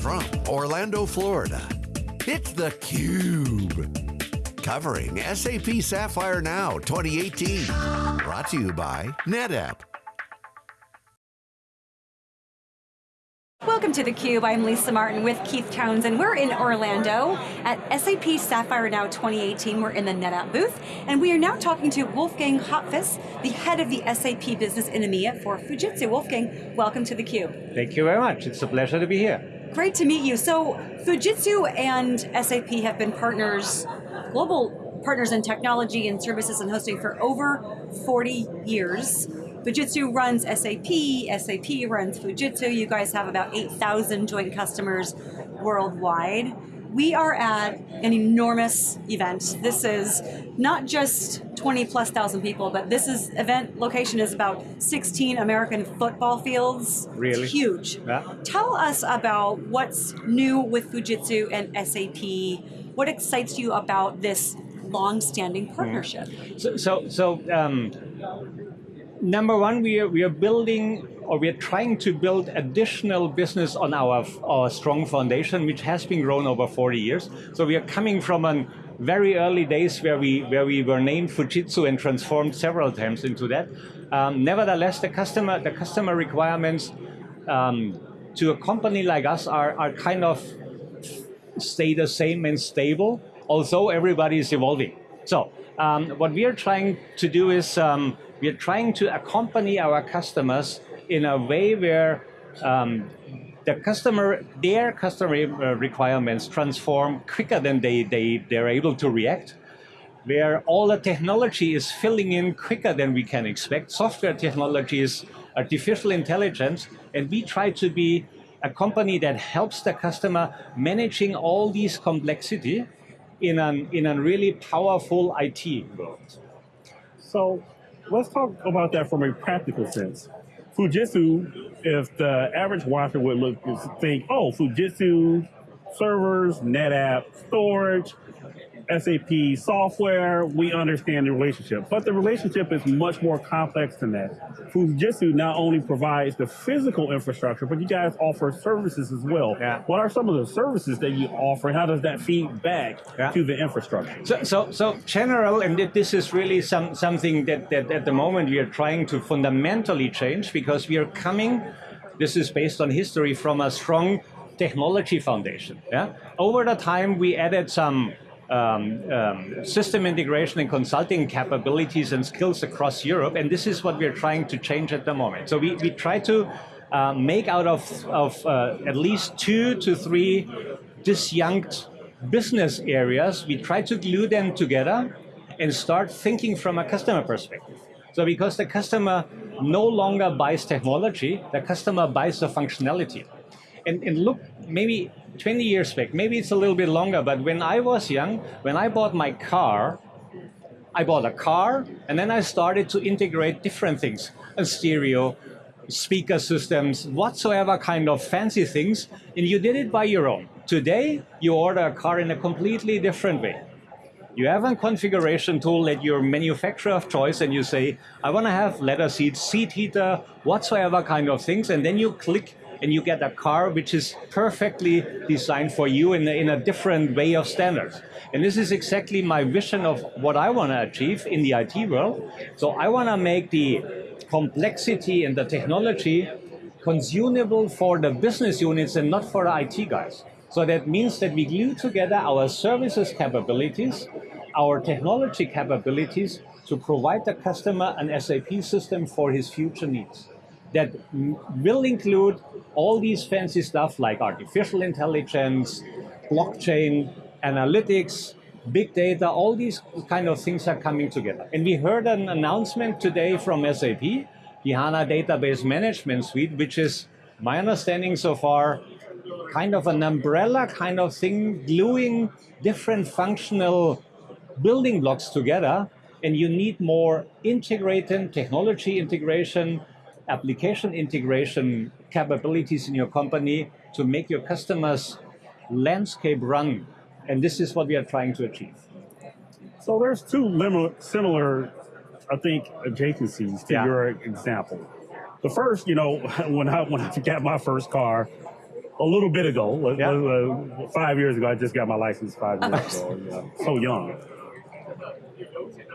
from Orlando, Florida, it's theCUBE. Covering SAP Sapphire Now 2018. Brought to you by NetApp. Welcome to theCUBE, I'm Lisa Martin with Keith Townsend. We're in Orlando at SAP Sapphire Now 2018. We're in the NetApp booth, and we are now talking to Wolfgang Hopfus, the head of the SAP business in EMEA for Fujitsu. Wolfgang, welcome to theCUBE. Thank you very much, it's a pleasure to be here. Great to meet you. So, Fujitsu and SAP have been partners, global partners in technology and services and hosting for over 40 years. Fujitsu runs SAP, SAP runs Fujitsu. You guys have about 8,000 joint customers worldwide. We are at an enormous event. This is not just 20 plus thousand people, but this is event location is about 16 American football fields. Really? It's huge. Yeah. Tell us about what's new with Fujitsu and SAP. What excites you about this long-standing partnership? So, so, so um, number one, we are, we are building or we are trying to build additional business on our, our strong foundation, which has been grown over 40 years. So we are coming from a very early days where we, where we were named Fujitsu and transformed several times into that. Um, nevertheless, the customer, the customer requirements um, to a company like us are, are kind of stay the same and stable, although everybody is evolving. So um, what we are trying to do is um, we are trying to accompany our customers in a way where um, the customer, their customer uh, requirements transform quicker than they, they, they're able to react, where all the technology is filling in quicker than we can expect. Software technologies, artificial intelligence, and we try to be a company that helps the customer managing all these complexity in an, in a really powerful IT world. So let's talk about that from a practical sense. Fujitsu, if the average watcher would look think, oh, Fujitsu servers, NetApp storage, SAP software, we understand the relationship. But the relationship is much more complex than that. Fujitsu not only provides the physical infrastructure, but you guys offer services as well. Yeah. What are some of the services that you offer and how does that feed back Yeah. to the infrastructure? So, so, so general, and this is really some, something that, that at the moment we are trying to fundamentally change because we are coming, this is based on history, from a strong technology foundation. Yeah? Over the time, we added some um, um, system integration and consulting capabilities and skills across Europe, and this is what we are trying to change at the moment. So we, we try to uh, make out of, of uh, at least two to three disjunct business areas, we try to glue them together and start thinking from a customer perspective. So because the customer no longer buys technology, the customer buys the functionality. And, and look, maybe 20 years back, maybe it's a little bit longer, but when I was young, when I bought my car, I bought a car, and then I started to integrate different things, a stereo, speaker systems, whatsoever kind of fancy things, and you did it by your own. Today, you order a car in a completely different way. You have a configuration tool at your manufacturer of choice and you say, I want to have leather seats, seat heater, whatsoever kind of things, and then you click and you get a car which is perfectly designed for you in a, in a different way of standards. And this is exactly my vision of what I want to achieve in the IT world. So I want to make the complexity and the technology consumable for the business units and not for the IT guys. So that means that we glue together our services capabilities, our technology capabilities to provide the customer an SAP system for his future needs that will include all these fancy stuff like artificial intelligence, blockchain, analytics, big data, all these kind of things are coming together. And we heard an announcement today from SAP, the HANA Database Management Suite, which is, my understanding so far, kind of an umbrella kind of thing, gluing different functional building blocks together, and you need more integrated technology integration, application integration capabilities in your company to make your customers' landscape run. And this is what we are trying to achieve. So there's two similar, I think, adjacencies to Yeah. your example. The first, you know, when I when I got my first car, a little bit ago, Yeah. uh, five years ago, I just got my license five years ago. So young.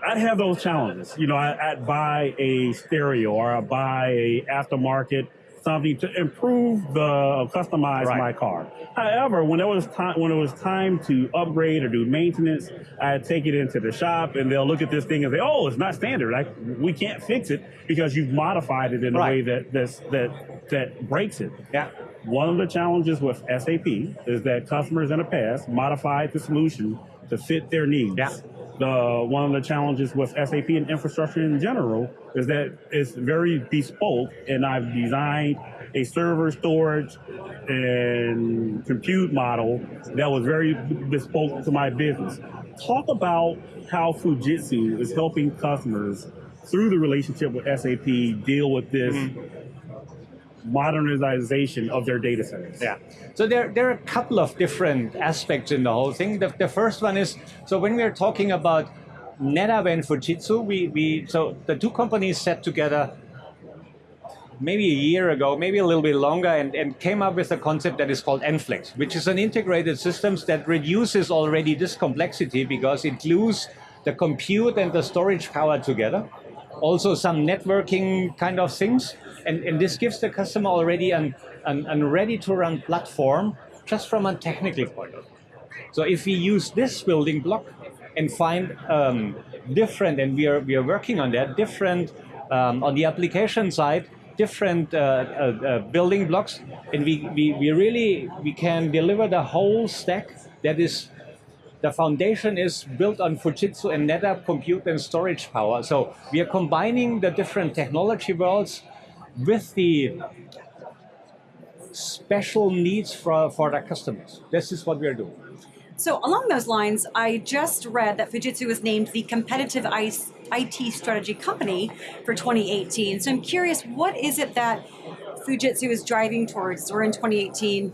I'd have those challenges. You know, I, I'd buy a stereo or I'd buy a aftermarket something to improve the customize Right. my car. However, when it was time when it was time to upgrade or do maintenance, I'd take it into the shop and they'll look at this thing and say, "Oh, it's not standard. Like we can't fix it because you've modified it in a way that that's, that that breaks it." Yeah. One of the challenges with SAP is that customers in the past modified the solution to fit their needs. Yeah. The one of the challenges with SAP and infrastructure in general is that it's very bespoke, and I've designed a server storage and compute model that was very bespoke to my business. Talk about how Fujitsu is helping customers through the relationship with SAP deal with this mm-hmm. Modernization of their data centers. Yeah. So there, there are a couple of different aspects in the whole thing. The, the first one is so when we are talking about NetApp and Fujitsu, we, we so the two companies sat together maybe a year ago, maybe a little bit longer, and, and came up with a concept that is called NFlex, which is an integrated systems that reduces already this complexity because it glues the compute and the storage power together. Also some networking kind of things. And, and this gives the customer already an, an, an ready-to-run platform just from a technical point of view. So if we use this building block and find um, different, and we are we are working on that, different um, on the application side, different uh, uh, uh, building blocks, and we, we, we really we can deliver the whole stack that is the foundation is built on Fujitsu and NetApp compute and storage power. So we are combining the different technology worlds with the special needs for, for the customers. This is what we are doing. So along those lines, I just read that Fujitsu was named the competitive IT strategy company for 2018. So I'm curious, what is it that Fujitsu is driving towards? We're in 2018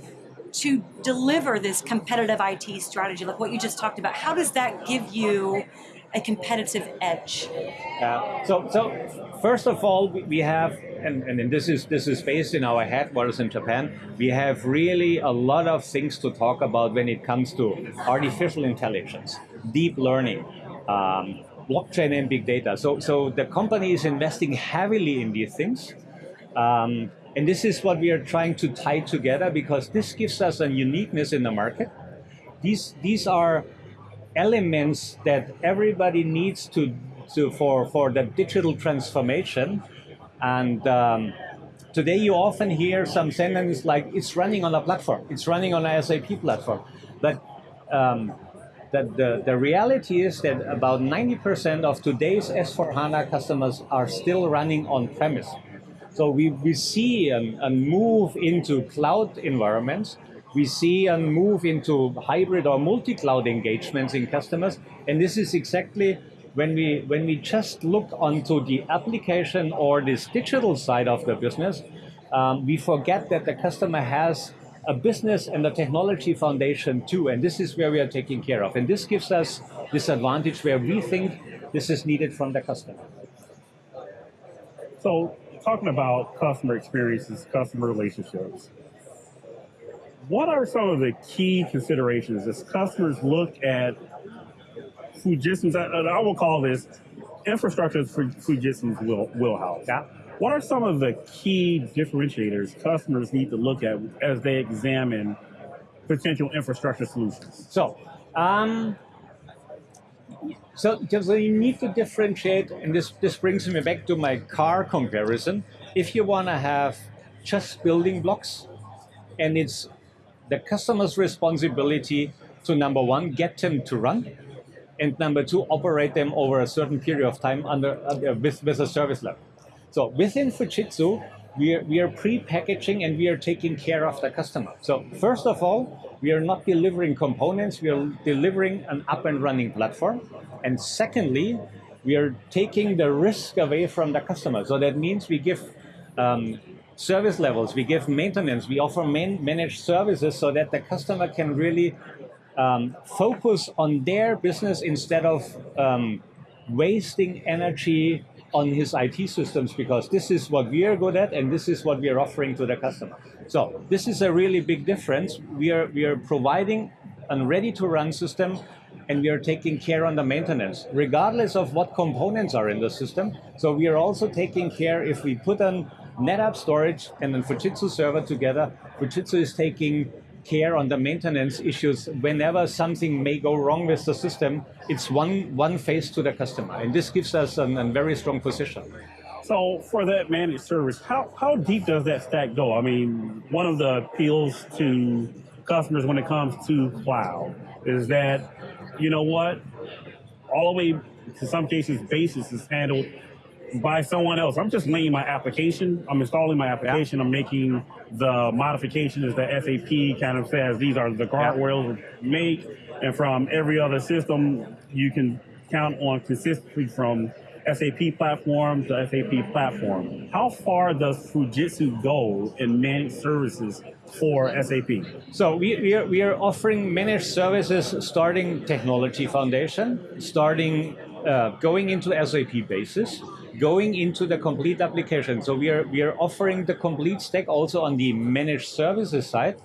to deliver this competitive IT strategy, like what you just talked about. How does that give you a competitive edge? Uh, so, so first of all, we- have, and, and this is this is based in our headquarters in Japan. We have really a lot of things to talk about when it comes to artificial intelligence, deep learning, um, blockchain, and big data. So, so the company is investing heavily in these things. Um, and this is what we are trying to tie together because this gives us a uniqueness in the market. These, these are elements that everybody needs to, to for, for the digital transformation. And um, today you often hear some sentences like, it's running on a platform, it's running on a SAP platform. But um, the, the, the reality is that about 90% of today's S4HANA customers are still running on premise. So we, we see a, a move into cloud environments. We see a move into hybrid or multi-cloud engagements in customers. And this is exactly when we, when we just look onto the application or this digital side of the business, um, we forget that the customer has a business and a technology foundation too. And this is where we are taking care of. And this gives us this advantage where we think this is needed from the customer. So, talking about customer experiences, customer relationships, what are some of the key considerations as customers look at Fujitsu's, I, I will call this infrastructure for Fujitsu's wheel, wheelhouse? What are some of the key differentiators customers need to look at as they examine potential infrastructure solutions? So, um, so, so you need to differentiate, and this, this brings me back to my car comparison. If you want to have just building blocks, and it's the customer's responsibility to number one, get them to run, and number two, operate them over a certain period of time under, under with, with a service level. So within Fujitsu, we are, we are pre-packaging and we are taking care of the customer. So first of all, we are not delivering components, we are delivering an up and running platform. And secondly, we are taking the risk away from the customer. So that means we give um, service levels, we give maintenance, we offer man- managed services so that the customer can really um, focus on their business instead of um, wasting energy on his IT systems because this is what we are good at and this is what we are offering to the customer. So this is a really big difference. We are we are providing a ready to run system and we are taking care on the maintenance, regardless of what components are in the system. So we are also taking care if we put an NetApp storage and then Fujitsu server together, Fujitsu is taking care on the maintenance issues. Whenever something may go wrong with the system it's one one face to the customer and this gives us a very strong position. So for that managed service how, how deep does that stack go? I mean one of the appeals to customers when it comes to cloud is that you know what all the way to some cases basis is handled by someone else. I'm just laying my application. I'm installing my application. Yeah. I'm making the modifications that SAP kind of says these are the guardrails yeah. make. And from every other system, you can count on consistency from SAP platform to SAP platform. How far does Fujitsu go in managed services for SAP? So we, we, are, we are offering managed services starting technology foundation, starting uh, going into SAP basis, going into the complete application. So we are, we are offering the complete stack also on the managed services side.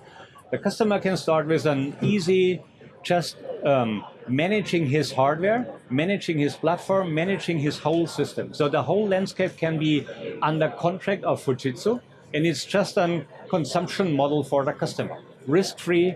The customer can start with an easy, just um, managing his hardware, managing his platform, managing his whole system. So the whole landscape can be under contract of Fujitsu, and it's just a consumption model for the customer. Risk-free,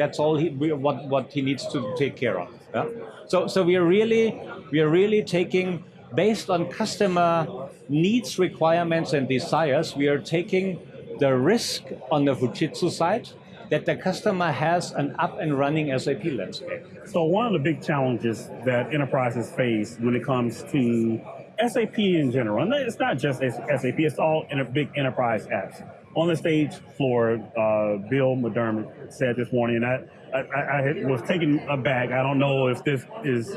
that's all he, what, what he needs to take care of. Yeah? So, so we are really, we are really taking based on customer needs, requirements, and desires, we are taking the risk on the Fujitsu side that the customer has an up and running SAP landscape. So one of the big challenges that enterprises face when it comes to SAP in general, and it's not just SAP, it's all in a big enterprise apps. On the stage floor, uh, Bill McDermott said this morning, and I, I, I was taken aback. I don't know if this is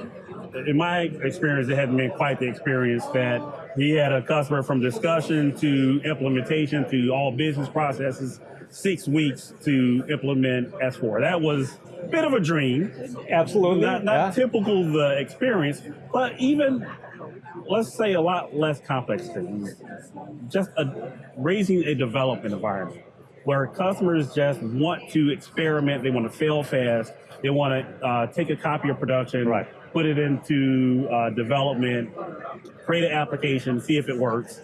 in my experience, it hadn't been quite the experience that he had a customer from discussion to implementation to all business processes, six weeks to implement S4. That was a bit of a dream. Absolutely. Not, not yeah. typical the experience, but even let's say a lot less complex things. Just a, raising a development environment where customers just want to experiment, they want to fail fast, they want to uh, take a copy of production, right put it into uh, development, create an application, see if it works.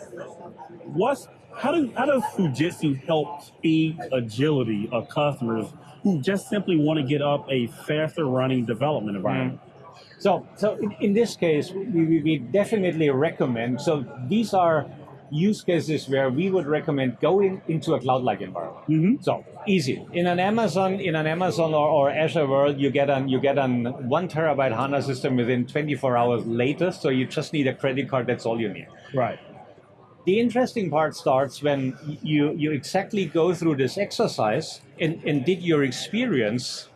What's how do how does Fujitsu help speed agility of customers who just simply want to get up a faster running development environment? Mm. So, so in, in this case, we, we definitely recommend. So these are use cases where we would recommend going into a cloud-like environment. Mm-hmm. So easy in an Amazon, in an Amazon or, or, Azure world, you get an you get an one terabyte HANA system within 24 hours latest. So you just need a credit card. That's all you need. Right. The interesting part starts when you you exactly go through this exercise and, and did your experience,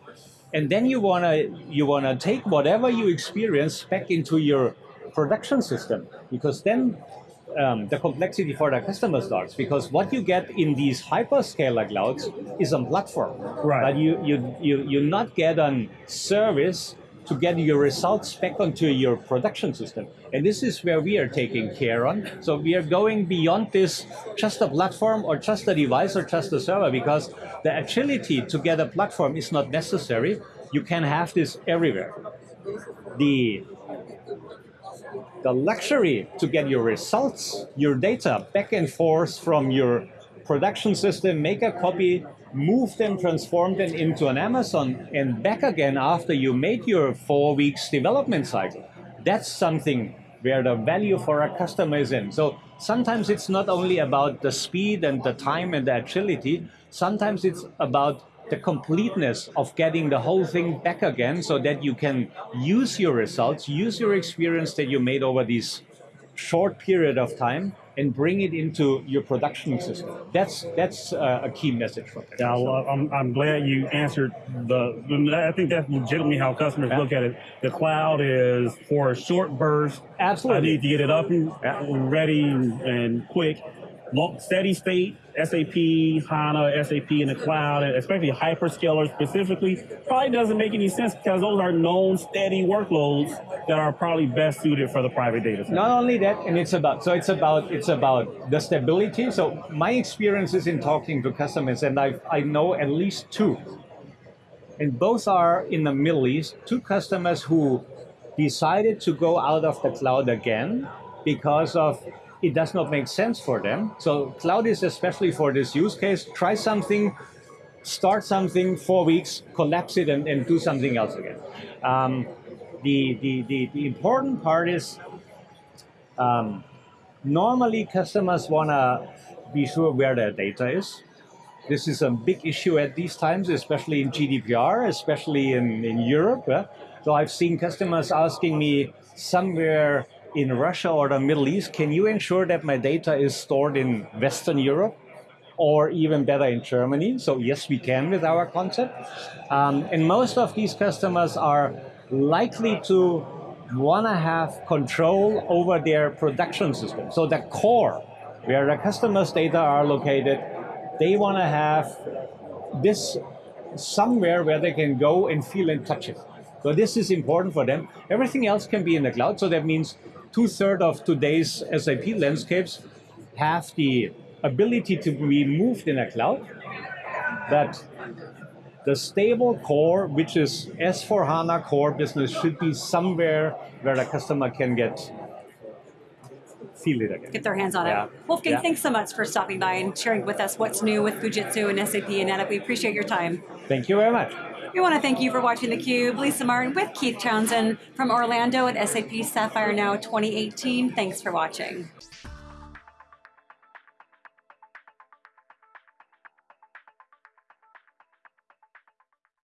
and then you wanna you wanna take whatever you experience back into your production system because then um, the complexity for the customer starts because what you get in these hyperscaler clouds is a platform. Right. But you, you, you, you not get a service to get your results back onto your production system. And this is where we are taking care on. So we are going beyond this just a platform or just a device or just a server because the agility to get a platform is not necessary. You can have this everywhere. The the luxury to get your results, your data back and forth from your production system, make a copy, move them, transform them into an Amazon, and back again after you made your four weeks development cycle. That's something where the value for our customer is in. So sometimes it's not only about the speed and the time and the agility, sometimes it's about the completeness of getting the whole thing back again so that you can use your results, use your experience that you made over this short period of time and bring it into your production system. That's that's uh, a key message from it. Yeah, well, I'm, I'm glad you answered the. I think that's legitimately how customers yeah. look at it. The cloud is for a short burst. Absolutely, I need to get it up and ready and quick. Steady state SAP, HANA, SAP in the cloud, and especially hyperscalers specifically, probably doesn't make any sense because those are known steady workloads that are probably best suited for the private data center. Not only that, and it's about so it's about it's about the stability. So my experiences in talking to customers, and I I know at least two, and both are in the Middle East. Two customers who decided to go out of the cloud again because of it does not make sense for them. So cloud is especially for this use case. Try something, start something, four weeks, collapse it, and, and do something else again. Um, the, the, the, the important part is um, normally customers want to be sure where their data is. This is a big issue at these times, especially in GDPR, especially in, in Europe. So I've seen customers asking me somewhere in Russia or the Middle East, can you ensure that my data is stored in Western Europe? or even better in Germany. So yes, we can with our concept. Um, and most of these customers are likely to want to have control over their production system. So the core, where the customers' data are located, they want to have this somewhere where they can go and feel and touch it. So this is important for them. Everything else can be in the cloud. So that means two-thirds of today's SAP landscapes have the ability to be moved in a cloud. That the stable core, which is S4 HANA core business, should be somewhere where the customer can get feel it again. Get their hands on Yeah. it. Wolfgang, Yeah. thanks so much for stopping by and sharing with us what's new with Fujitsu and SAP and NetApp. We appreciate your time. Thank you very much. We want to thank you for watching theCUBE. Lisa Martin with Keith Townsend from Orlando at SAP Sapphire Now 2018. Thanks for watching.